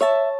you